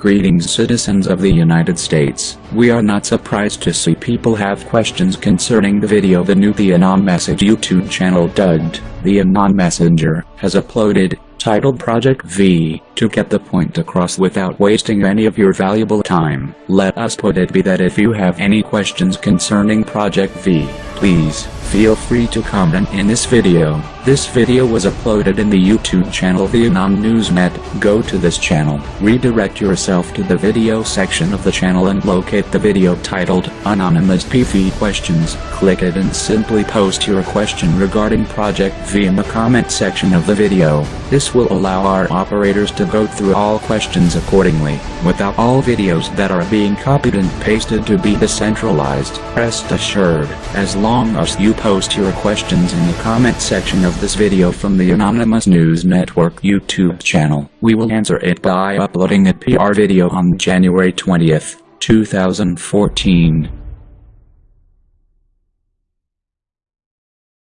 Greetings citizens of the United States. We are not surprised to see people have questions concerning the video the new The Anon Message YouTube channel dubbed, The Anon Messenger, has uploaded, titled Project V, to get the point across without wasting any of your valuable time. Let us put it be that if you have any questions concerning Project V, please, feel free to comment in this video. This video was uploaded in the YouTube channel Anon Newsnet. Go to this channel, redirect yourself to the video section of the channel and locate the video titled Anonymous PV Questions. Click it and simply post your question regarding Project V in the comment section of the video. This will allow our operators to go through all questions accordingly, without all videos that are being copied and pasted to be decentralized. Rest assured, as long as you post your questions in the comment section of this video from the Anonymous News Network YouTube channel. We will answer it by uploading a PR video on January 20th, 2014.